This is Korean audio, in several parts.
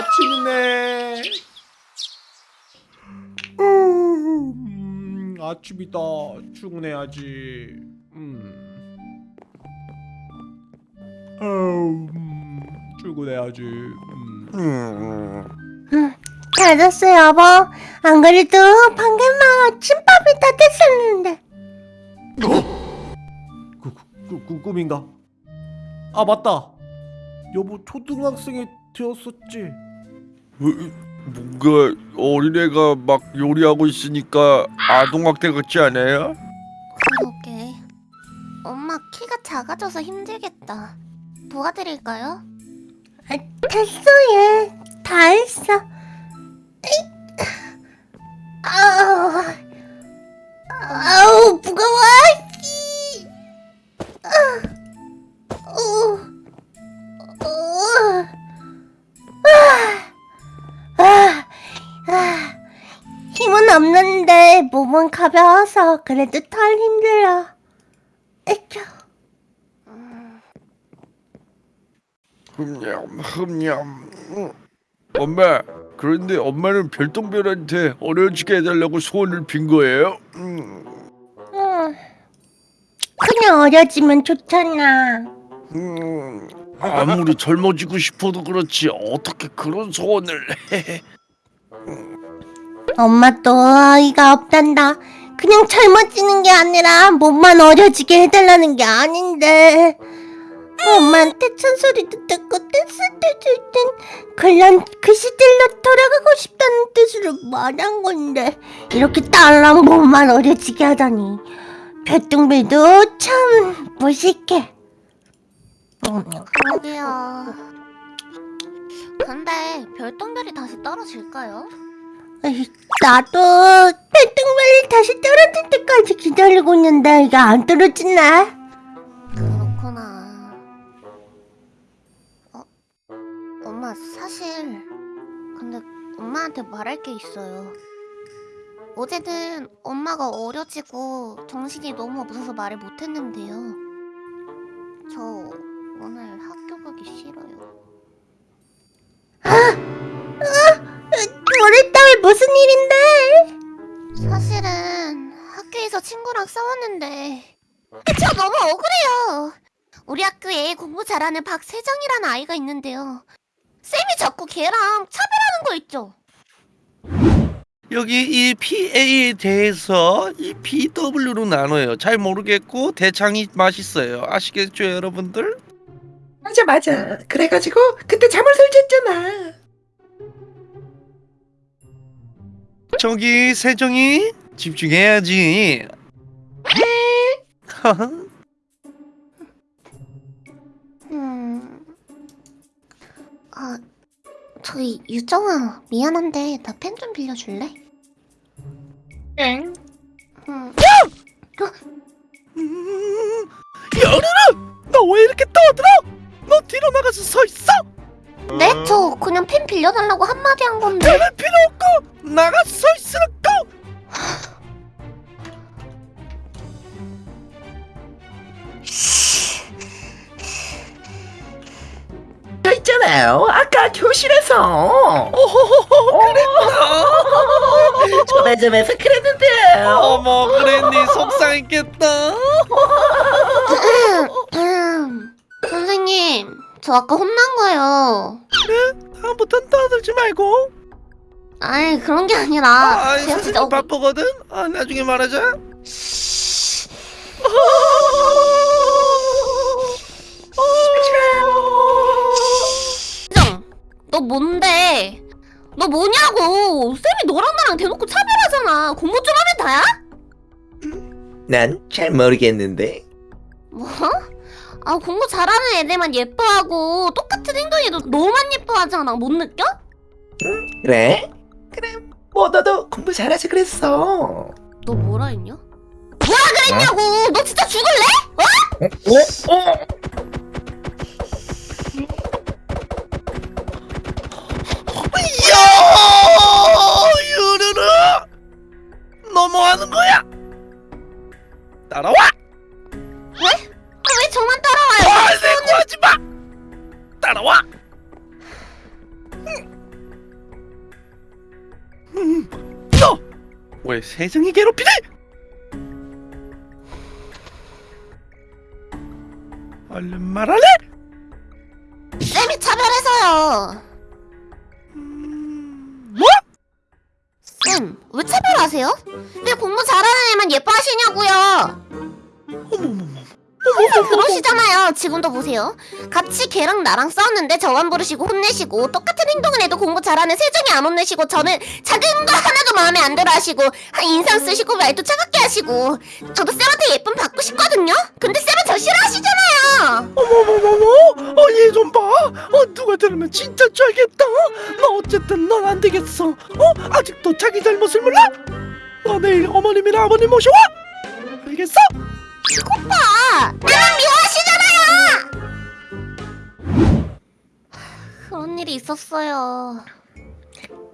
아침이네. 음, 아침이다. 출근해야지. 음. 음, 출근해야지. 음. 잘 잤어 여보 안 그래도 방금 막 아침밥이 다 됐었는데 그, 그, 그, 그 꿈인가? 아 맞다. 여보 초등학생이 되었었지. 뭔가 어린애가 막 요리하고 있으니까 아동학대 같지 않아요? 그러게 엄마 키가 작아져서 힘들겠다 도와드릴까요? 아, 됐어 얘다 했어. 아 몸은 가벼워서 그래도 덜 힘들어. 에휴. 흠냠 흠냠 음. 엄마 그런데 엄마는 별똥별한테 어려지게 해달라고 소원을 빈 거예요? 음. 음. 그냥 어려지면 좋잖아. 음. 아무리 젊어지고 싶어도 그렇지 어떻게 그런 소원을 해 엄마 또 어이가 없단다. 그냥 젊어지는 게 아니라 몸만 어려지게 해달라는 게 아닌데. 엄마한테 찬소리도 듣고 때도 있던 그런 그 시절로 돌아가고 싶다는 뜻으로 말한 건데 이렇게 딸랑 몸만 어려지게 하다니 별똥별도 참 무식해. 그러게요. 근데 별똥별이 다시 떨어질까요? 나도 별똥별이 다시 떨어질 때까지 기다리고 있는데 이게 안 떨어지네. 그렇구나. 어, 엄마 사실 근데 엄마한테 말할 게 있어요. 어제는 엄마가 어려지고 정신이 너무 없어서 말을 못했는데요. 저 오늘 학교 가기 싫어요. 모랬다왜 무슨 일인데? 사실은 학교에서 친구랑 싸웠는데 저 너무 억울해요. 우리 학교에 공부 잘하는 박세정이라는 아이가 있는데요. 쌤이 자꾸 걔랑 차별하는 거 있죠. 여기 이 PA에 대해서 이 PW로 나눠요 잘 모르겠고 대창이 맛있어요 아시겠죠 여러분들? 맞아 맞아 그래가지고 그때 잠을 설쳤잖아 저기 세정이 집중해야지 음, 아, 저기 유정아 미안한데 나 펜 좀 빌려줄래? 엥? 음, 여르르 너왜 이렇게 떠들어? 너 뒤로 나가서 서 있어 네? 저 그냥 펜 빌려달라고 한마디 한 건데 그럴 필요 없고 나가서 서 있으라고! 저 있잖아요. 아까 교실에서. 전화점에서 그랬는데요. 어머 그랬니? 속상했겠다. 음, 선생님 저 아까 혼난 거예요. 다음부턴 떠들지 말고 아이 그런 게 아니라 아, 아이, 제가 진짜 억- 바쁘거든 아, 나중에 말하자 너 뭔데 너 뭐냐고 쌤이 너랑 나랑 대놓고 차별하잖아 공부 좀 하면 다야? 난 잘 모르겠는데 뭐? 아 공부 잘하는 애들만 예뻐하고 똑같은 행동해도 너만 예뻐하잖아 못 느껴? 그래? 그래 뭐 너도 공부 잘하지 그랬어 너 뭐라 했냐? 뭐라 그랬냐고 너 진짜 죽을래? 어? 어? 야 쌤이 차별해서요. 뭐? 쌤, 왜 차별하세요? 왜 공부 잘하는 애만 예뻐하시냐고요? 어머머머. 항상 그러시잖아요. 지금도 보세요. 같이 걔랑 나랑 싸웠는데 저만 부르시고 혼내시고 똑같은 행동을 해도 공부 잘하는 세정이 안 혼내시고 저는 작은 거 하나도 마음에 안 들어 하시고 한 인상 쓰시고 말도 차갑게 하시고 저도 쌤한테 예쁨 받고 싶거든요. 근데 쌤은 저 싫어하시잖아요. 어머머머머. 어얘 좀 봐. 어 누가 들으면 진짜 쩔겠다. 너 어쨌든 넌 안 되겠어. 어 아직도 자기 잘못을 몰라? 너 내일 어머님이나 아버님 모셔와. 알겠어? 오빠! 나랑 미워하시잖아요! 그런 일이 있었어요.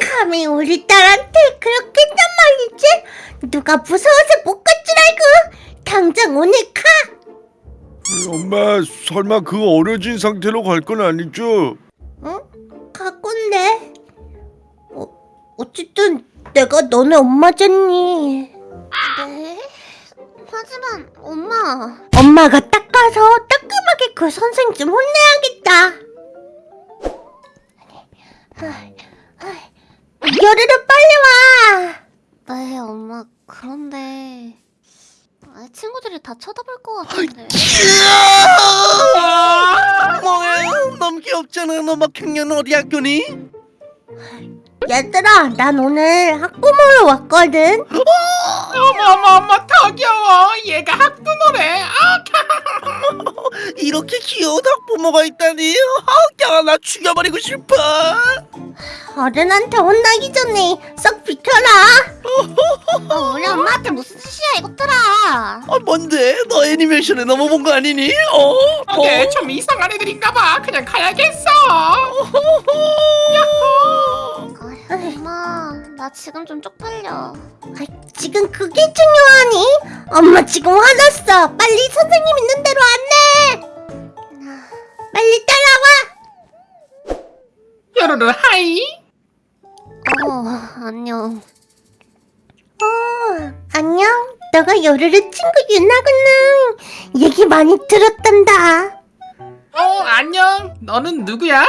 감히 우리 딸한테 그렇게 했단 말이지? 누가 무서워서 못 갈 줄 알고 당장 오늘 가! 엄마 설마 그 어려진 상태로 갈 건 아니죠? 응? 갈 건데. 어, 어쨌든 내가 너네 엄마잖니. 네? 하지만 엄마 엄마가 딱 가서 따끔하게 그 선생 좀 혼내야겠다. 열애를 빨리 와. 네 엄마 그런데 아, 친구들이 다 쳐다볼 것 같은데. 뭐야 너무 귀엽잖아. 너 막학년 어디 학교니? 얘들아, 난 오늘 학부모로 왔거든. 어머 어머 어머 더 귀여워. 얘가 학부모래. 아 이렇게 귀여운 학부모가 있다니 아, 나 죽여버리고 싶어 어른한테 혼나기 전에 썩 비켜라. 어, 우리 엄마한테 무슨 짓이야 이것들아 아 뭔데 너 애니메이션에 넘어본 거 아니니? 어? 어때 좀 이상한 애들인가 봐 그냥 가야겠어 아, 엄마 나 지금 좀 쪽팔려 아, 지금 그게 중요하니? 엄마 지금 화났어. 빨리 선생님 있는 대로 안내. 요로로 하이 어 안녕 어, 안녕. 너가 요르르 친구 유나구나. 얘기 많이 들었단다. 어 안녕 너는 누구야?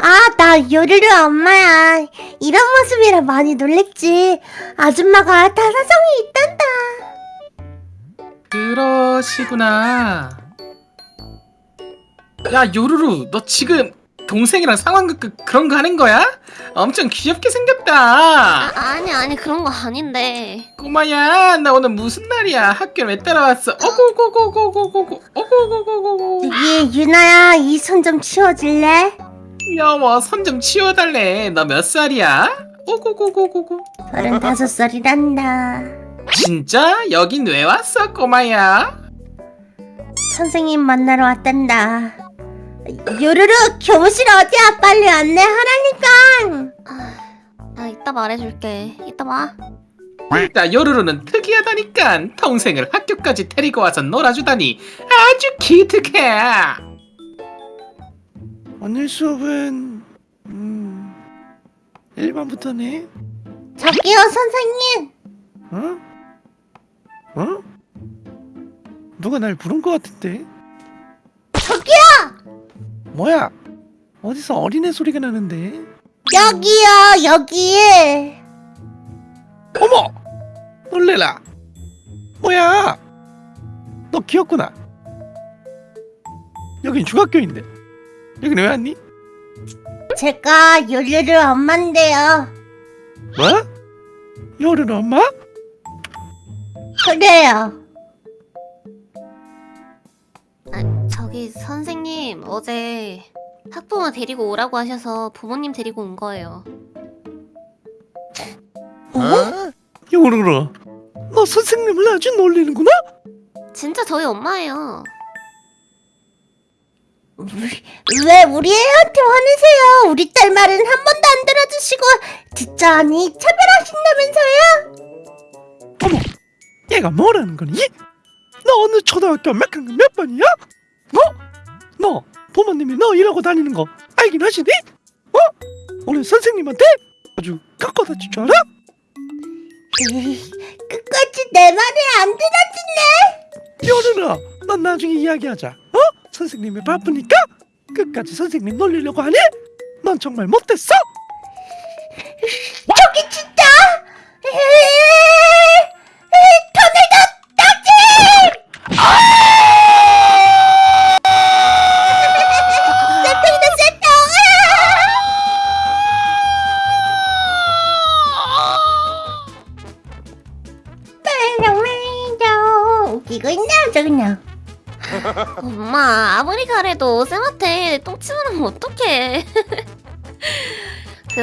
아, 나 요르르 엄마야. 이런 모습이라 많이 놀랬지. 아줌마가 다 사정이 있단다. 그러시구나 야 요루루 너 지금 동생이랑 상황극 그, 그런 거 하는 거야? 엄청 귀엽게 생겼다 아, 아니 아니 그런 거 아닌데 꼬마야 나 오늘 무슨 날이야 학교 왜 따라왔어 어고고고고고고고 어고고고고고 예, 유나야, 이 손 좀 치워줄래? 여워 손 좀 치워달래 너 몇 살이야? 오고고고고고 서른다섯 살이란다. 진짜? 여긴 왜 왔어 꼬마야? 선생님 만나러 왔단다. 요르르 교무실 어디야? 빨리 안내하라니까. 나 이따 말해줄게 이따 봐나 요루루는 특이하다니까 동생을 학교까지 데리고 와서 놀아주다니 아주 기특해 오늘 수업은 음 1반부터네 저기요, 선생님. 어? 어? 누가 날 부른 것 같은데 저기요! 뭐야 어디서 어린애 소리가 나는데 여기요, 여기. 어머 놀래라 뭐야 너 귀엽구나 여긴 중학교인데 여긴 왜 왔니? 제가 요르르 엄마인데요. 뭐? 요른 엄마? 그래요. 선생님 어제 학부모 데리고 오라고 하셔서 부모님 데리고 온 거예요 요르르 너 선생님을 아주 놀리는구나 진짜 저희 엄마예요 왜 우리 애한테 화내세요? 우리 딸 말은 한 번도 안 들어주시고 듣자니 차별하신다면서요? 어머 얘가 뭐라는 거니? 너 어느 초등학교 몇 학년 몇 번이야? 어? 너 부모님이 너 이러고 다니는 거 알긴 하시니? 어? 우리 선생님한테 아주 깎아다 줄줄 알아? 끝까지 내 말을 안 들어주네. 여른아 넌 나중에 이야기하자 어? 선생님이 바쁘니까 끝까지 선생님 놀리려고 하니? 넌 정말 못됐어?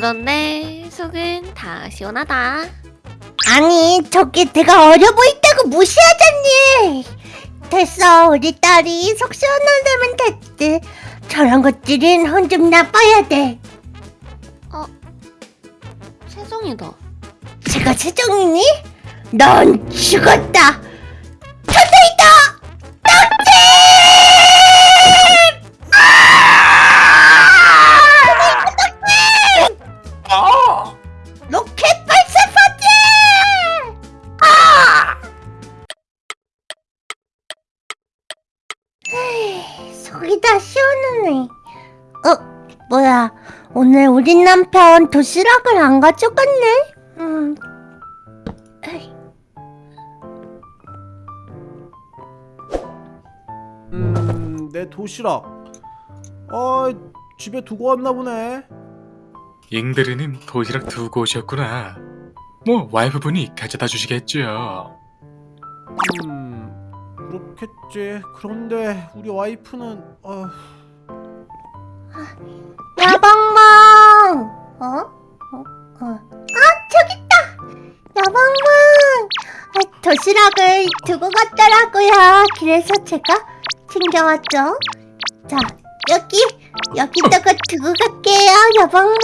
그런데 속은 다 시원하다. 아니 저게 내가 어려 보인다고 무시하잖니. 됐어 우리 딸이 속 시원하려면 됐지. 저런 것들은 혼 좀 나빠야 돼. 세정이다. 제가 최정이니? 넌 죽었다. 천사이다 오늘 우리 남편 도시락을 안 가져갔네? 음. 에이, 음, 내 도시락. 아, 집에 두고 왔나 보네. 잉드르님 도시락 두고 오셨구나. 뭐 와이프분이 가져다 주시겠죠. 음, 그렇겠지. 그런데 우리 와이프는 어, 야방망! 어? 어? 어? 아, 저기 있다! 야방망! 아, 도시락을 두고 갔더라고요. 그래서 제가 챙겨왔죠. 자, 여기, 여기다가 두고 갈게요, 야방망.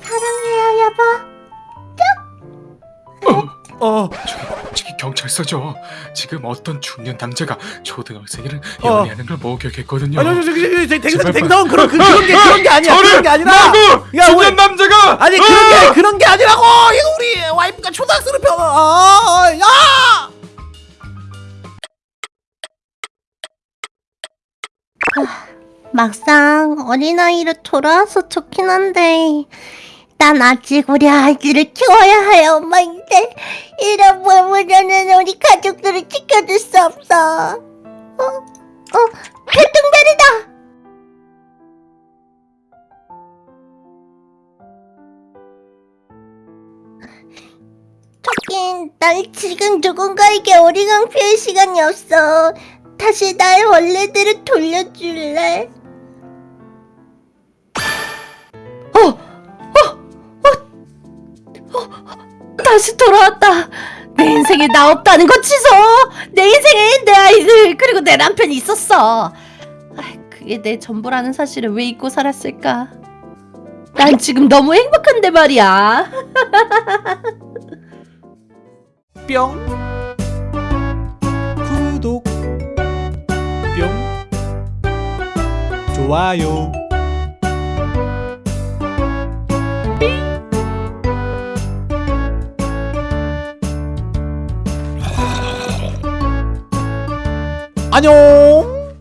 사랑해요, 여보. 어, 저기 경찰서죠. 지금 어떤 중년 남자가 초등학생이를 어. 연애하는 걸 목격했거든요. 아니, 저기, 저기, 댕성, 댕성, 그런, 그, 그런 게, 그런 게 아니야. 그런 게 아니라. 마구 야, 중년 왜- 남자가 아니, 그런 게, 그런 게 아니라고! 이거 우리 와이프가 초등학생을 펴, 아, 야! 막상 어린아이로 돌아와서 좋긴 한데 난 아직 우리 아이들을 키워야 할 엄마인데 이런 몸으로는 우리 가족들을 지켜줄 수 없어 어? 어? 교통다리다 저긴 날 지금 누군가에게 어리광 피할 시간이 없어 다시 날 원래대로 돌려줄래? 다시 돌아왔다! 내 인생에 나 없다는 거 취소! 내 인생에 내 아이들 그리고 내 남편이 있었어! 아, 그게 내 전부라는 사실을 왜 잊고 살았을까? 난 지금 너무 행복한데 말이야! 뿅. 구독. 뿅. 좋아요. 안녕.